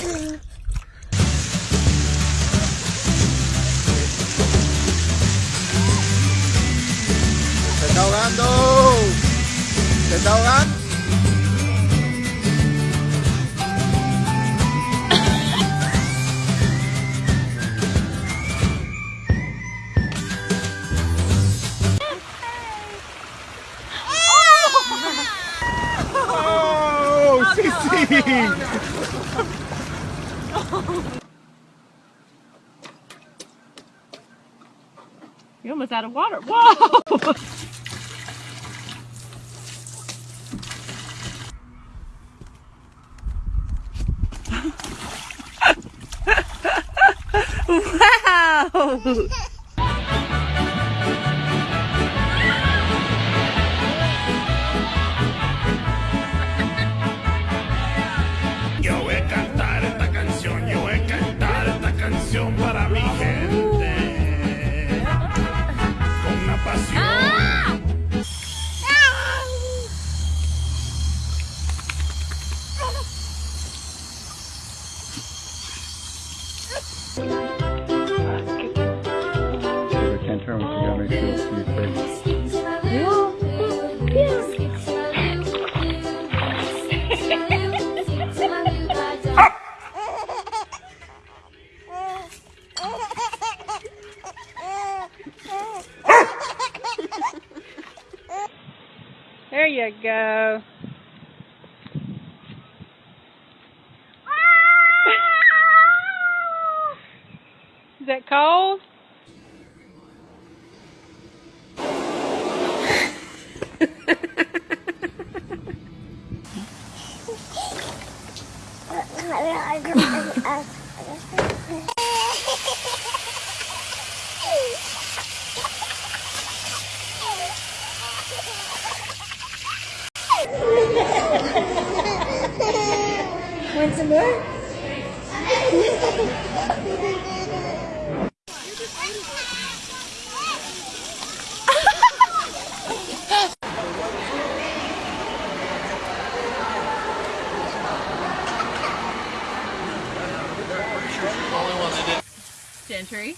Se está ahogando. Se está ahogando. oh, oh, oh, oh, You're almost out of water. Whoa! wow! I can't turn you gotta make sure it's your face. There you go. That cold? Want some more? century.